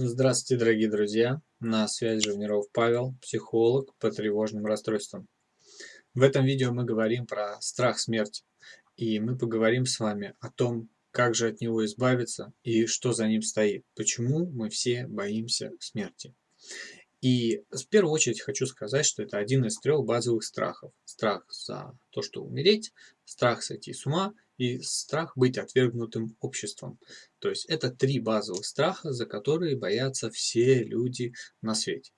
Здравствуйте, дорогие друзья! На связи Живниров Павел, психолог по тревожным расстройствам. В этом видео мы говорим про страх смерти. И мы поговорим с вами о том, как же от него избавиться и что за ним стоит. Почему мы все боимся смерти. И в первую очередь хочу сказать, что это один из трех базовых страхов. Страх за то, что умереть, страх сойти с ума и страх быть отвергнутым обществом. То есть это три базовых страха, за которые боятся все люди на свете.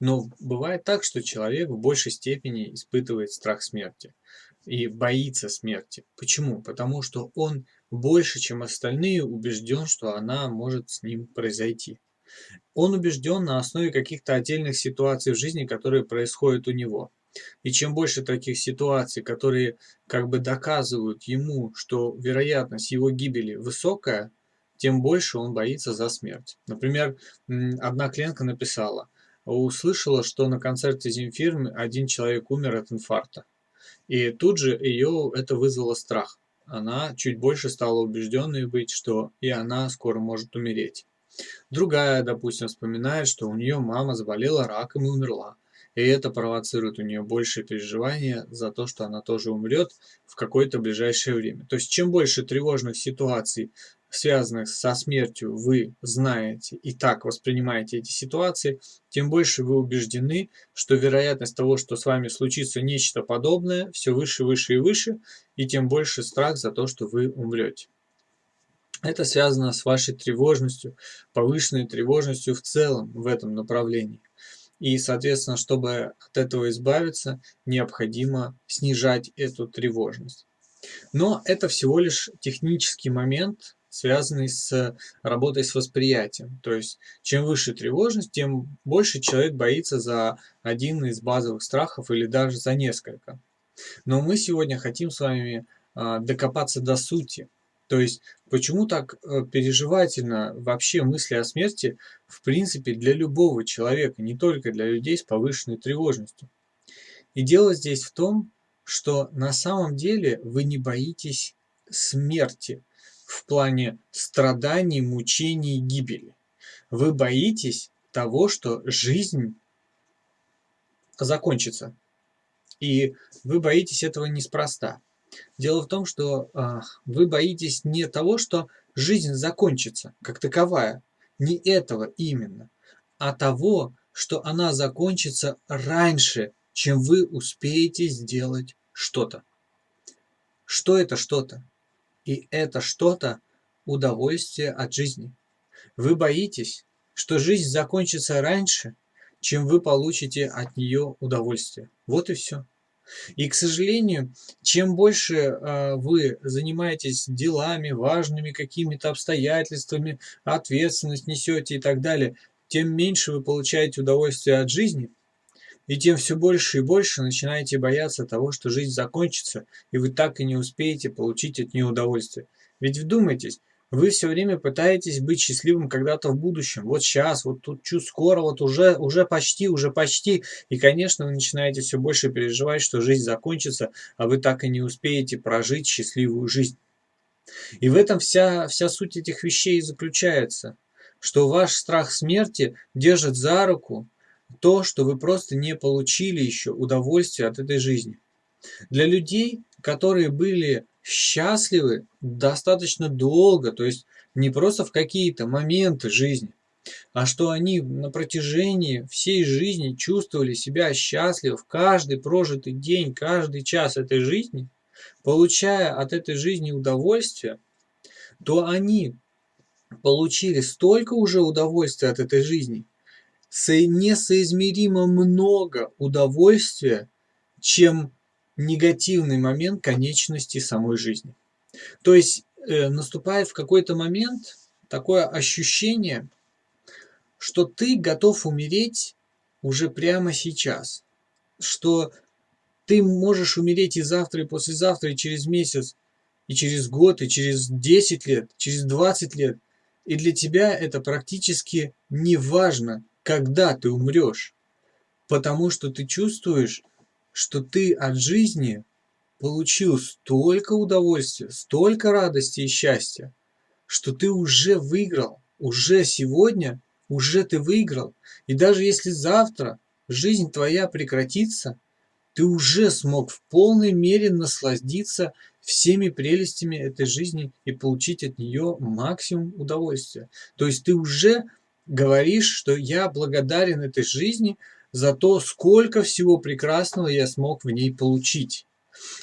Но бывает так, что человек в большей степени испытывает страх смерти и боится смерти. Почему? Потому что он больше, чем остальные, убежден, что она может с ним произойти. Он убежден на основе каких-то отдельных ситуаций в жизни, которые происходят у него. И чем больше таких ситуаций, которые как бы доказывают ему, что вероятность его гибели высокая, тем больше он боится за смерть. Например, одна клиентка написала, услышала, что на концерте Земфирмы один человек умер от инфаркта. И тут же ее это вызвало страх. Она чуть больше стала убежденной быть, что и она скоро может умереть. Другая, допустим, вспоминает, что у нее мама заболела раком и умерла. И это провоцирует у нее большее переживание за то, что она тоже умрет в какое-то ближайшее время. То есть чем больше тревожных ситуаций, связанных со смертью, вы знаете и так воспринимаете эти ситуации, тем больше вы убеждены, что вероятность того, что с вами случится нечто подобное, все выше, выше и выше, и тем больше страх за то, что вы умрете. Это связано с вашей тревожностью, повышенной тревожностью в целом в этом направлении. И, соответственно, чтобы от этого избавиться, необходимо снижать эту тревожность. Но это всего лишь технический момент, связанный с работой с восприятием. То есть, чем выше тревожность, тем больше человек боится за один из базовых страхов или даже за несколько. Но мы сегодня хотим с вами а, докопаться до сути. То есть, почему так э, переживательно вообще мысли о смерти, в принципе, для любого человека, не только для людей с повышенной тревожностью. И дело здесь в том, что на самом деле вы не боитесь смерти в плане страданий, мучений, гибели. Вы боитесь того, что жизнь закончится. И вы боитесь этого неспроста. Дело в том, что э, вы боитесь не того, что жизнь закончится как таковая, не этого именно, а того, что она закончится раньше, чем вы успеете сделать что-то. Что это что-то? И это что-то удовольствие от жизни. Вы боитесь, что жизнь закончится раньше, чем вы получите от нее удовольствие. Вот и все. И, к сожалению, чем больше э, вы занимаетесь делами, важными какими-то обстоятельствами, ответственность несете и так далее, тем меньше вы получаете удовольствие от жизни, и тем все больше и больше начинаете бояться того, что жизнь закончится, и вы так и не успеете получить от нее удовольствие. Ведь вдумайтесь, вы все время пытаетесь быть счастливым когда-то в будущем. Вот сейчас, вот тут чуть скоро, вот уже, уже почти, уже почти. И, конечно, вы начинаете все больше переживать, что жизнь закончится, а вы так и не успеете прожить счастливую жизнь. И в этом вся, вся суть этих вещей заключается, что ваш страх смерти держит за руку то, что вы просто не получили еще удовольствие от этой жизни. Для людей, которые были счастливы достаточно долго, то есть не просто в какие-то моменты жизни, а что они на протяжении всей жизни чувствовали себя счастливо в каждый прожитый день, каждый час этой жизни, получая от этой жизни удовольствие, то они получили столько уже удовольствия от этой жизни, несоизмеримо много удовольствия, чем негативный момент конечности самой жизни. То есть э, наступает в какой-то момент такое ощущение, что ты готов умереть уже прямо сейчас, что ты можешь умереть и завтра, и послезавтра, и через месяц, и через год, и через 10 лет, через 20 лет. И для тебя это практически не важно, когда ты умрешь, потому что ты чувствуешь, что ты от жизни получил столько удовольствия, столько радости и счастья, что ты уже выиграл, уже сегодня уже ты выиграл. И даже если завтра жизнь твоя прекратится, ты уже смог в полной мере насладиться всеми прелестями этой жизни и получить от нее максимум удовольствия. То есть ты уже говоришь, что я благодарен этой жизни за то, сколько всего прекрасного я смог в ней получить.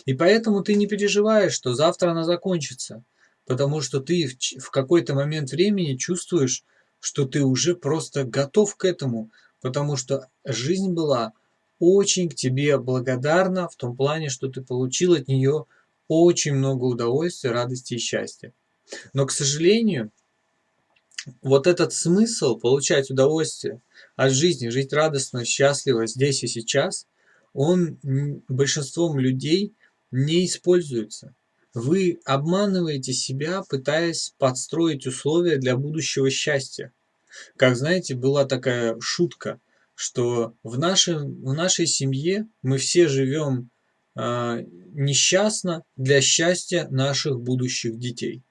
И поэтому ты не переживаешь, что завтра она закончится, потому что ты в какой-то момент времени чувствуешь, что ты уже просто готов к этому, потому что жизнь была очень к тебе благодарна в том плане, что ты получил от нее очень много удовольствия, радости и счастья. Но, к сожалению, вот этот смысл получать удовольствие от жизни, жить радостно, счастливо здесь и сейчас, он большинством людей не используется. Вы обманываете себя, пытаясь подстроить условия для будущего счастья. Как знаете, была такая шутка, что в, нашем, в нашей семье мы все живем э, несчастно для счастья наших будущих детей.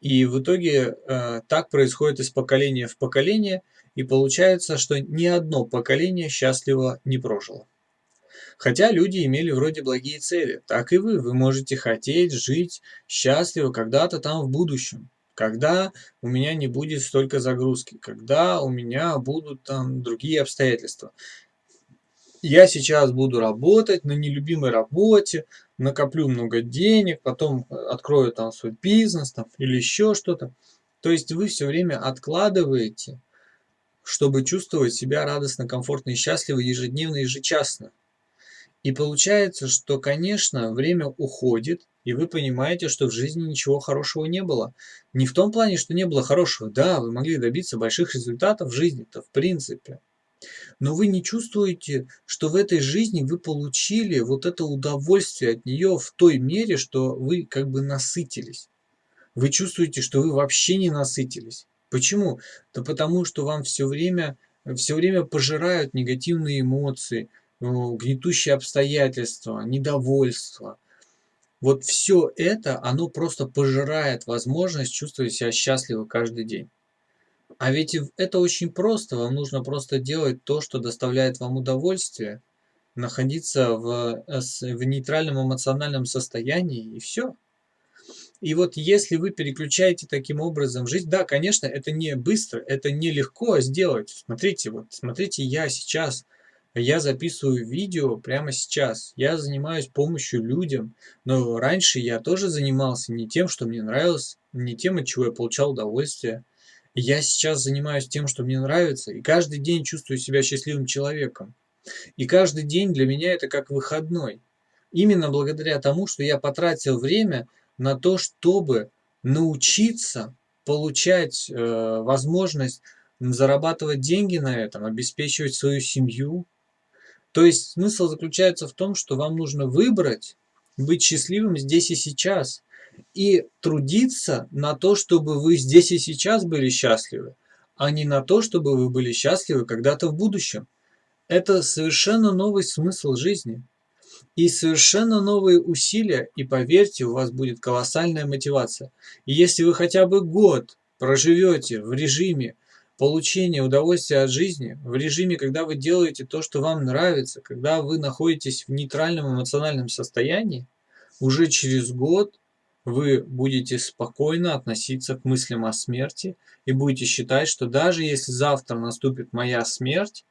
И в итоге э, так происходит из поколения в поколение, и получается, что ни одно поколение счастливо не прожило. Хотя люди имели вроде благие цели, так и вы. Вы можете хотеть жить счастливо когда-то там в будущем. Когда у меня не будет столько загрузки, когда у меня будут там другие обстоятельства. Я сейчас буду работать на нелюбимой работе, накоплю много денег, потом открою там свой бизнес там, или еще что-то. То есть вы все время откладываете, чтобы чувствовать себя радостно, комфортно и счастливо ежедневно, ежечасно. И получается, что, конечно, время уходит, и вы понимаете, что в жизни ничего хорошего не было. Не в том плане, что не было хорошего. Да, вы могли добиться больших результатов в жизни-то, в принципе. Но вы не чувствуете, что в этой жизни вы получили вот это удовольствие от нее в той мере, что вы как бы насытились. Вы чувствуете, что вы вообще не насытились. Почему? Да потому что вам все время, все время пожирают негативные эмоции, ну, гнетущие обстоятельства, недовольство. Вот все это, оно просто пожирает возможность чувствовать себя счастливо каждый день. А ведь это очень просто, вам нужно просто делать то, что доставляет вам удовольствие, находиться в, э, в нейтральном эмоциональном состоянии и все. И вот если вы переключаете таким образом жизнь, да, конечно, это не быстро, это не легко сделать. Смотрите, вот смотрите, я сейчас я записываю видео прямо сейчас. Я занимаюсь помощью людям, но раньше я тоже занимался не тем, что мне нравилось, не тем, от чего я получал удовольствие. Я сейчас занимаюсь тем, что мне нравится, и каждый день чувствую себя счастливым человеком. И каждый день для меня это как выходной. Именно благодаря тому, что я потратил время на то, чтобы научиться получать э, возможность зарабатывать деньги на этом, обеспечивать свою семью, то есть смысл заключается в том, что вам нужно выбрать быть счастливым здесь и сейчас и трудиться на то, чтобы вы здесь и сейчас были счастливы, а не на то, чтобы вы были счастливы когда-то в будущем. Это совершенно новый смысл жизни. И совершенно новые усилия, и поверьте, у вас будет колоссальная мотивация. И если вы хотя бы год проживете в режиме получения удовольствия от жизни в режиме, когда вы делаете то, что вам нравится, когда вы находитесь в нейтральном эмоциональном состоянии, уже через год вы будете спокойно относиться к мыслям о смерти и будете считать, что даже если завтра наступит моя смерть,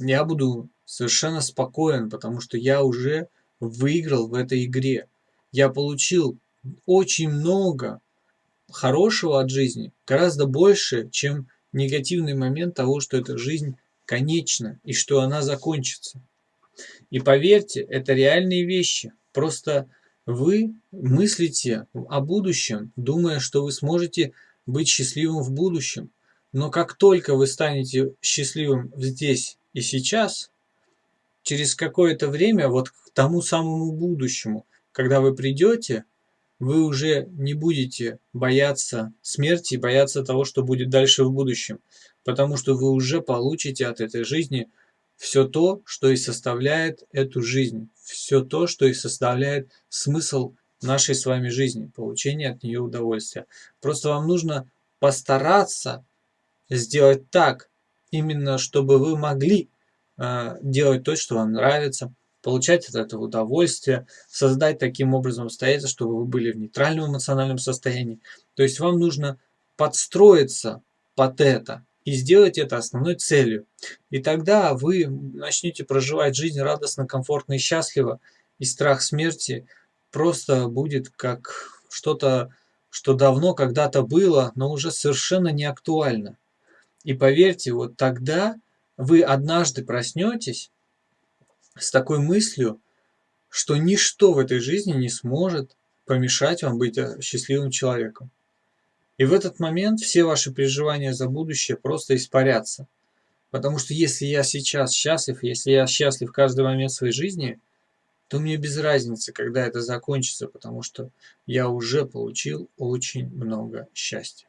я буду совершенно спокоен, потому что я уже выиграл в этой игре. Я получил очень много хорошего от жизни, гораздо больше, чем негативный момент того, что эта жизнь конечна и что она закончится. И поверьте, это реальные вещи. Просто вы мыслите о будущем, думая, что вы сможете быть счастливым в будущем. Но как только вы станете счастливым здесь и сейчас, через какое-то время, вот к тому самому будущему, когда вы придете, вы уже не будете бояться смерти, бояться того, что будет дальше в будущем, потому что вы уже получите от этой жизни все то, что и составляет эту жизнь, все то, что и составляет смысл нашей с вами жизни, получение от нее удовольствия. Просто вам нужно постараться сделать так, именно чтобы вы могли э, делать то, что вам нравится, получать от этого удовольствие, создать таким образом обстоятельства, чтобы вы были в нейтральном эмоциональном состоянии. То есть вам нужно подстроиться под это и сделать это основной целью. И тогда вы начнете проживать жизнь радостно, комфортно и счастливо, и страх смерти просто будет как что-то, что давно когда-то было, но уже совершенно не актуально. И поверьте, вот тогда вы однажды проснетесь с такой мыслью, что ничто в этой жизни не сможет помешать вам быть э, счастливым человеком. И в этот момент все ваши переживания за будущее просто испарятся. Потому что если я сейчас счастлив, если я счастлив каждый момент своей жизни, то мне без разницы, когда это закончится, потому что я уже получил очень много счастья.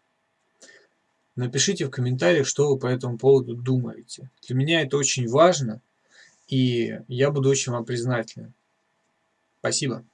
Напишите в комментариях, что вы по этому поводу думаете. Для меня это очень важно, и я буду очень вам признателен. Спасибо.